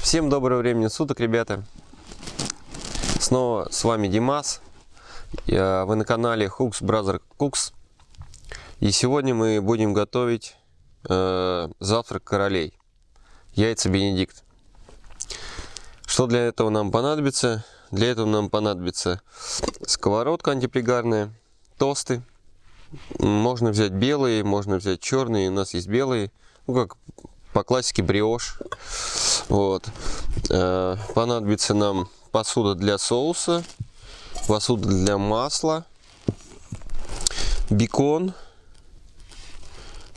Всем доброго времени суток, ребята. Снова с вами Димас. Вы на канале Hooks Brother Cooks. И сегодня мы будем готовить э, завтрак королей. Яйца Бенедикт. Что для этого нам понадобится? Для этого нам понадобится сковородка антипригарная, тосты. Можно взять белые, можно взять черные. У нас есть белые. Ну, как по классике бриош. Вот. Э, понадобится нам посуда для соуса, посуда для масла, бекон,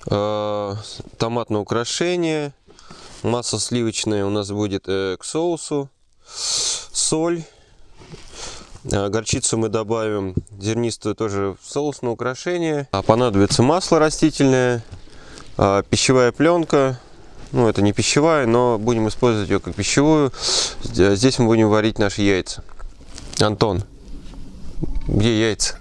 э, томатное украшение, масло сливочное у нас будет э, к соусу, соль, горчицу мы добавим зернистую тоже в соус украшение. А понадобится масло растительное, пищевая пленка, ну, это не пищевая, но будем использовать ее как пищевую. Здесь мы будем варить наши яйца. Антон, где яйца?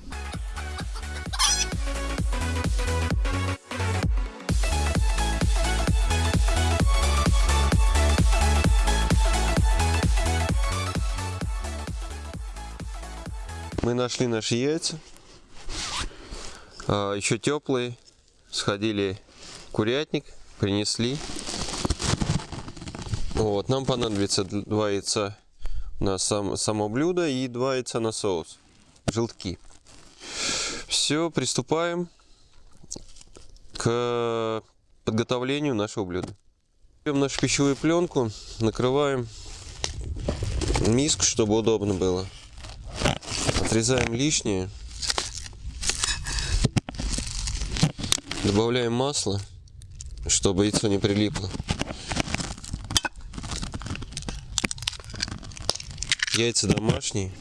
Мы нашли наши яйца. А, еще теплые. Сходили курятник, принесли. Вот, нам понадобится два яйца на сам, само блюдо и два яйца на соус. Желтки. Все, приступаем к подготовлению нашего блюда. Берем нашу пищевую пленку, накрываем миску, чтобы удобно было. Отрезаем лишнее. Добавляем масло, чтобы яйцо не прилипло. Яйца домашние.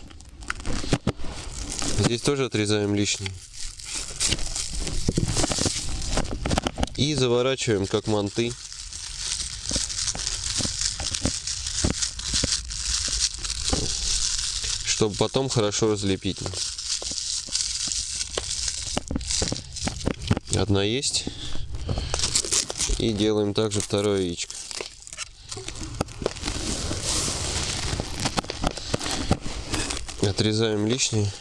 Здесь тоже отрезаем лишние. И заворачиваем как манты. Чтобы потом хорошо разлепить. Одна есть. И делаем также второе яичко. Отрезаем лишнее.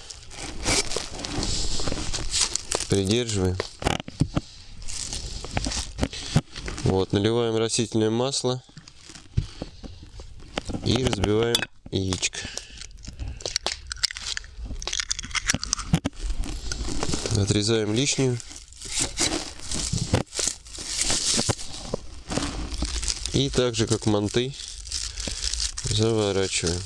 Придерживаем. Вот, наливаем растительное масло. И разбиваем яичко. Отрезаем лишнюю. И также как манты заворачиваем.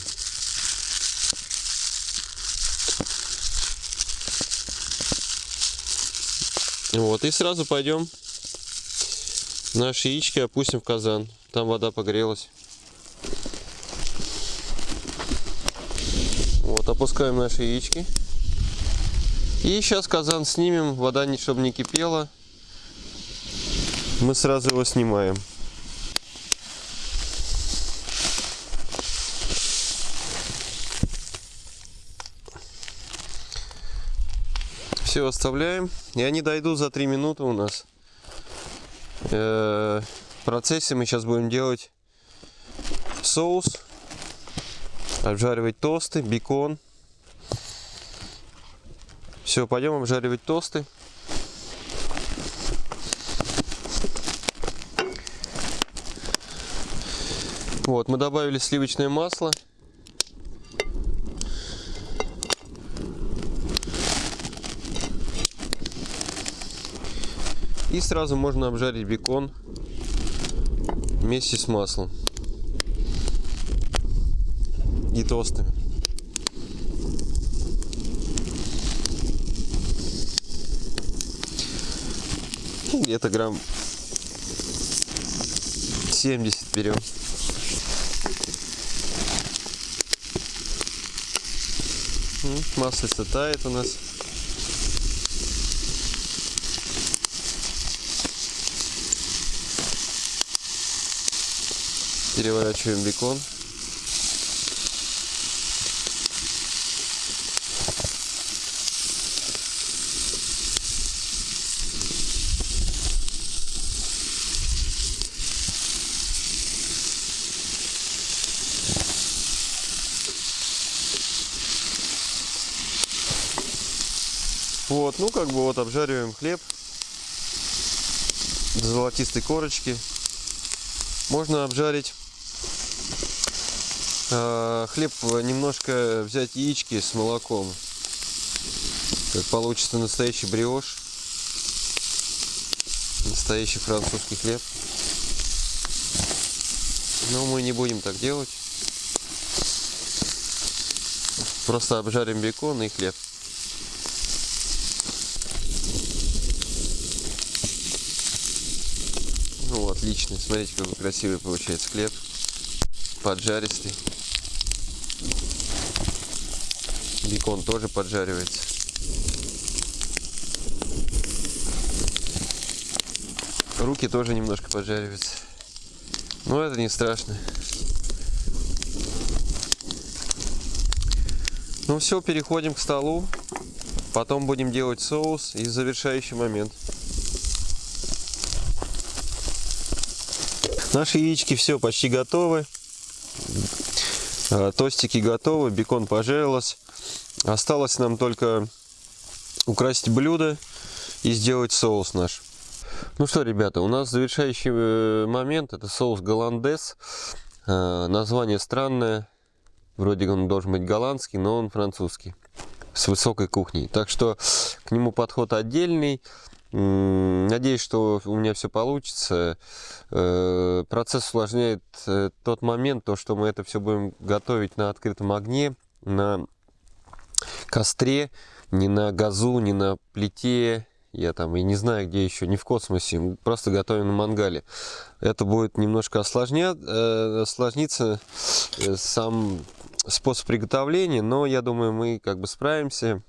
Вот, и сразу пойдем наши яички опустим в казан. Там вода погрелась. Вот, опускаем наши яички. И сейчас казан снимем, вода, чтобы не кипела. Мы сразу его снимаем. Все оставляем. И они дойдут за 3 минуты у нас. Э, в процессе мы сейчас будем делать соус, обжаривать тосты, бекон. Все, пойдем обжаривать тосты. Вот, мы добавили сливочное масло. И сразу можно обжарить бекон вместе с маслом и тостами. Где-то грамм 70 берем. Масло тает у нас. Переворачиваем бекон. Вот, ну как бы вот обжариваем хлеб до золотистой корочки. Можно обжарить хлеб, немножко взять яички с молоком. Как получится настоящий бриош. Настоящий французский хлеб. Но мы не будем так делать. Просто обжарим бекон и хлеб. Ну, отлично. Смотрите, какой красивый получается хлеб. Поджаристый. Бекон тоже поджаривается. Руки тоже немножко поджариваются. Но это не страшно. Ну все, переходим к столу. Потом будем делать соус и завершающий момент. Наши яички все почти готовы. А, тостики готовы, бекон пожарилось. Осталось нам только украсить блюдо и сделать соус наш. Ну что, ребята, у нас завершающий э, момент. Это соус голландес. Э, название странное. Вроде он должен быть голландский, но он французский. С высокой кухней. Так что к нему подход отдельный. Надеюсь, что у меня все получится. Э, процесс усложняет тот момент, то, что мы это все будем готовить на открытом огне, на костре, не на газу, не на плите, я там и не знаю, где еще, не в космосе, просто готовим на мангале. Это будет немножко осложня... э, осложниться э, сам способ приготовления, но я думаю, мы как бы справимся.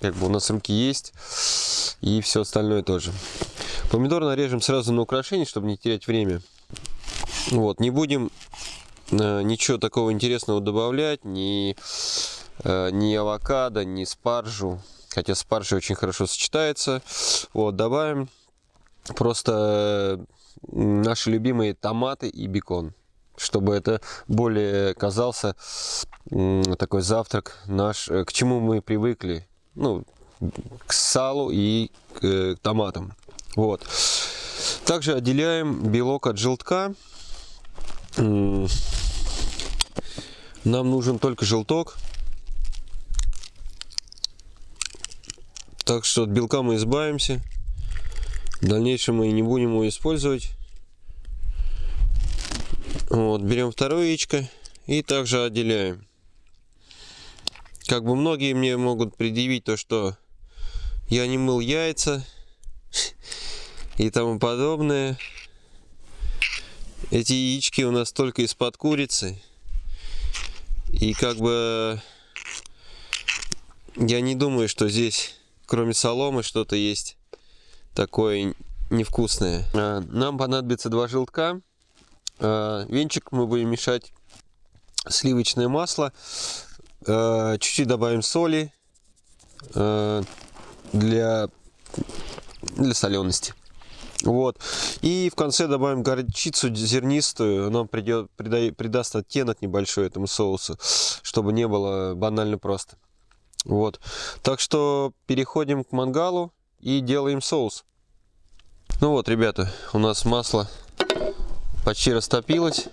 Как бы у нас руки есть, и все остальное тоже. Помидор нарежем сразу на украшение, чтобы не терять время. Вот, не будем э, ничего такого интересного добавлять, ни, э, ни авокадо, ни спаржу хотя спаржа очень хорошо сочетается. Вот, добавим просто наши любимые томаты и бекон, чтобы это более казался такой завтрак наш, э, к чему мы привыкли, ну, к салу и к э, томатам. Вот. Также отделяем белок от желтка. Нам нужен только желток. Так что от белка мы избавимся. В дальнейшем мы не будем его использовать. Вот, берем второе яичко и также отделяем. Как бы многие мне могут предъявить то, что я не мыл яйца и тому подобное. Эти яички у нас только из-под курицы. И как бы я не думаю, что здесь кроме соломы что-то есть такое невкусное. А, нам понадобится два желтка. А, венчик мы будем мешать сливочное масло. А, чуть-чуть добавим соли для, для солености. Вот. И в конце добавим горчицу зернистую. Она придет, придаст, придаст оттенок небольшой этому соусу, чтобы не было банально просто. Вот. Так что переходим к мангалу и делаем соус. Ну вот, ребята, у нас масло почти растопилось.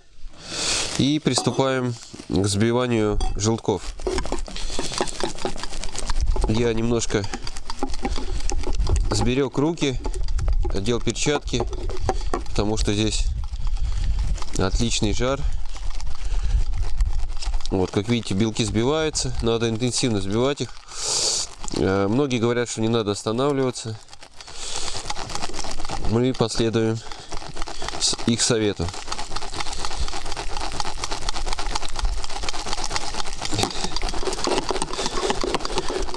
И приступаем к взбиванию желтков. Я немножко сберег руки, одел перчатки, потому что здесь отличный жар. Вот, как видите, белки сбиваются. Надо интенсивно сбивать их. Э, многие говорят, что не надо останавливаться. Мы последуем их совету.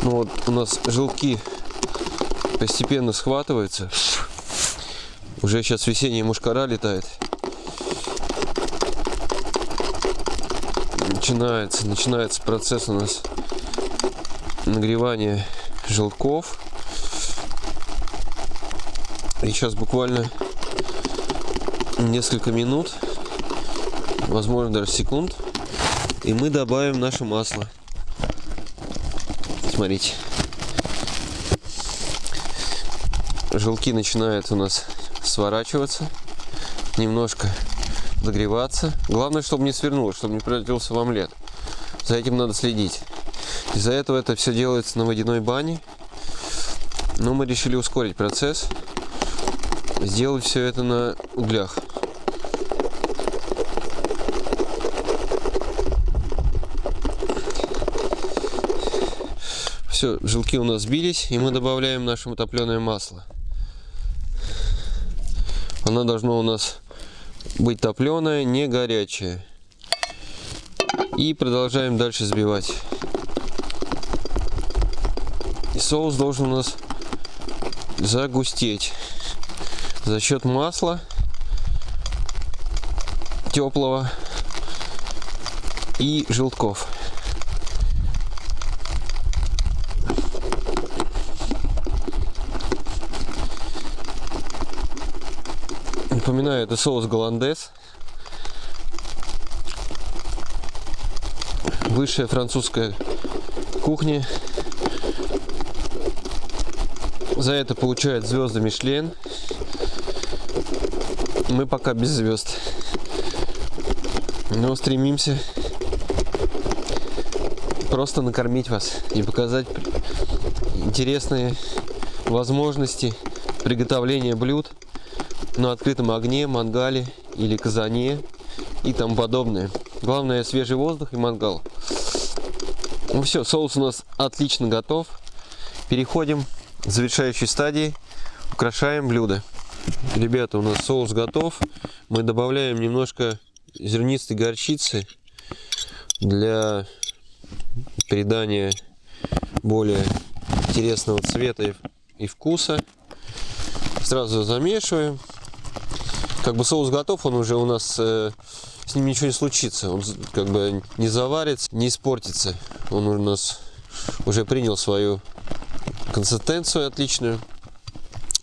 Ну вот у нас желтки постепенно схватываются. Уже сейчас весенняя мушкара летает. Начинается, начинается процесс у нас нагревания желтков. И сейчас буквально несколько минут, возможно даже секунд, и мы добавим наше масло. Смотрите. желтки начинают у нас сворачиваться, немножко догреваться. Главное, чтобы не свернулось, чтобы не превратился в омлет. За этим надо следить. Из-за этого это все делается на водяной бане. Но мы решили ускорить процесс, сделать все это на углях. Все, желки у нас сбились, и мы добавляем наше топленое масло. Оно должно у нас быть топленое, не горячее. И продолжаем дальше взбивать. И соус должен у нас загустеть за счет масла теплого и желтков. Напоминаю, это соус голландес. Высшая французская кухня. За это получает звезды Мишлен. Мы пока без звезд. Но стремимся просто накормить вас и показать интересные возможности приготовления блюд на открытом огне, мангале или казане и тому подобное. Главное свежий воздух и мангал. Ну все, соус у нас отлично готов. Переходим к завершающей стадии. Украшаем блюдо. Ребята, у нас соус готов. Мы добавляем немножко зернистой горчицы для придания более интересного цвета и вкуса. Сразу замешиваем как бы соус готов, он уже у нас, э, с ним ничего не случится. Он как бы не заварится, не испортится. Он у нас уже принял свою консистенцию отличную.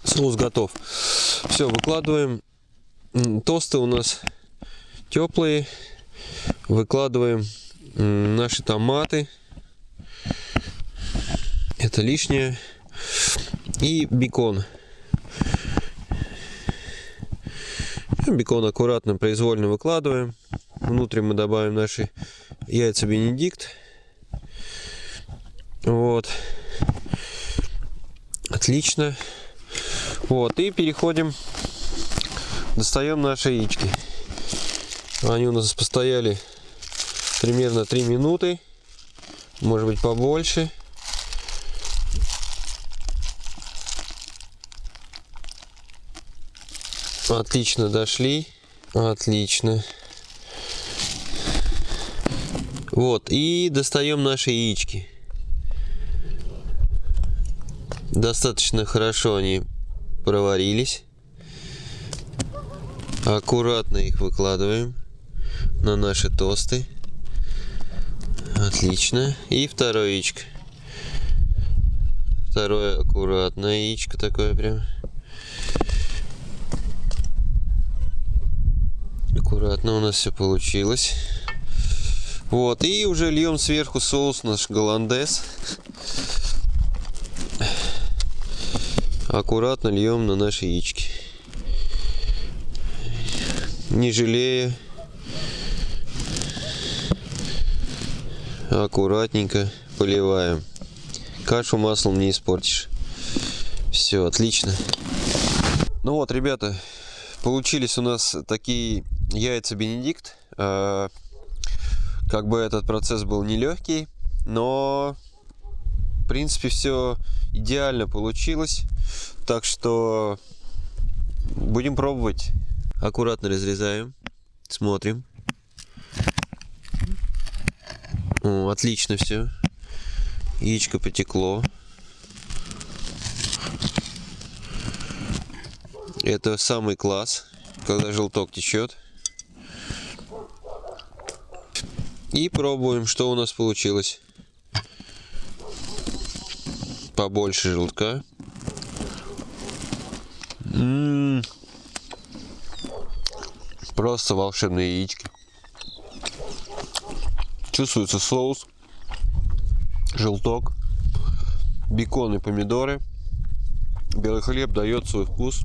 Соус готов. Все, выкладываем. Тосты у нас теплые. Выкладываем наши томаты. Это лишнее. И бекон. Бекон аккуратно, произвольно выкладываем. Внутрь мы добавим наши яйца Бенедикт. Вот. Отлично. Вот. И переходим. Достаем наши яички. Они у нас постояли примерно 3 минуты. Может быть побольше. Отлично дошли. Отлично. Вот, и достаем наши яички. Достаточно хорошо они проварились. Аккуратно их выкладываем на наши тосты. Отлично. И второе яичко. Второе аккуратное яичко такое прям. Аккуратно у нас все получилось. Вот, и уже льем сверху соус наш голландес. Аккуратно льем на наши яички. Не жалея. Аккуратненько поливаем. Кашу маслом не испортишь. Все, отлично. Ну вот, ребята, получились у нас такие яйца Бенедикт. Э, как бы этот процесс был нелегкий, но в принципе все идеально получилось. Так что будем пробовать. Аккуратно разрезаем, смотрим. О, отлично все. Яичко потекло. Это самый класс, когда желток течет. И пробуем, что у нас получилось. Побольше желтка. М -м -м. Просто волшебные яички. Чувствуется соус, желток, бекон и помидоры. Белый хлеб дает свой вкус.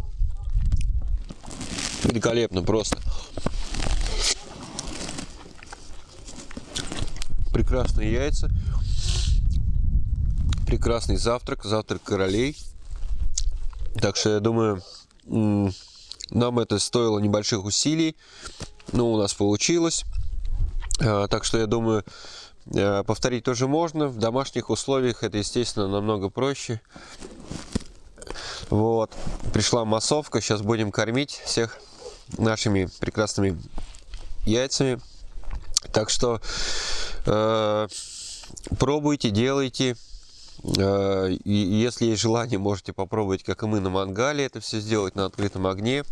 Великолепно просто. Прекрасные яйца. Прекрасный завтрак. Завтрак королей. Так что я думаю, нам это стоило небольших усилий. Но у нас получилось. А, так что я думаю, э, повторить тоже можно. В домашних условиях это, естественно, намного проще. Вот. Пришла массовка. Сейчас будем кормить всех нашими прекрасными яйцами. Так что э, пробуйте, делайте. Э, и если есть желание, можете попробовать, как и мы на мангале, это все сделать на открытом огне.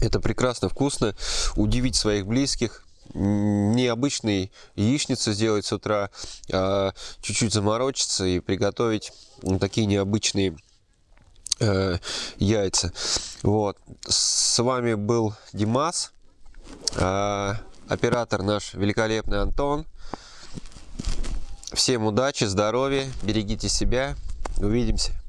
Это прекрасно вкусно. Удивить своих близких. Необычный яичницу сделать с утра, а чуть-чуть заморочиться и приготовить такие необычные э, яйца. Вот. С вами был Димас, э, оператор наш великолепный Антон. Всем удачи, здоровья, берегите себя. Увидимся.